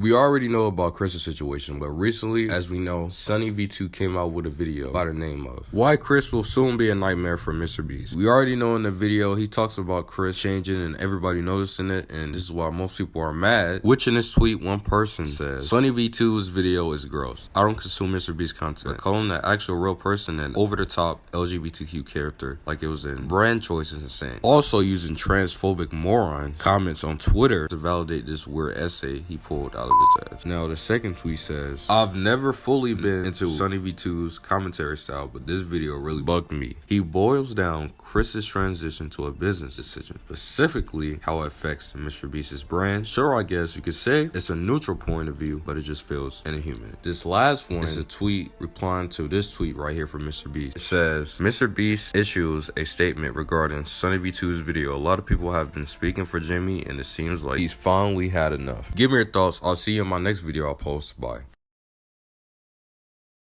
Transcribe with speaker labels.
Speaker 1: We already know about Chris's situation, but recently, as we know, Sunny V2 came out with a video by the name of Why Chris Will Soon Be a Nightmare for Mr. Beast. We already know in the video, he talks about Chris changing and everybody noticing it, and this is why most people are mad. Which in this tweet, one person says, Sunny V2's video is gross. I don't consume Mr. Beast content. Calling the actual real person an over-the-top LGBTQ character like it was in brand choice is insane. Also using transphobic moron comments on Twitter to validate this weird essay he pulled out ass. Now, the second tweet says, I've never fully been into Sunny V2's commentary style, but this video really bugged me. He boils down Chris's transition to a business decision, specifically how it affects Mr. Beast's brand. Sure, I guess you could say it's a neutral point of view, but it just feels inhuman. This last one is a tweet replying to this tweet right here from Mr. Beast. It says, Mr. Beast issues a statement regarding Sunny V2's video. A lot of people have been speaking for Jimmy, and it seems like he's finally had enough. Give me your thoughts. I'll see you in my next video I'll post. Bye.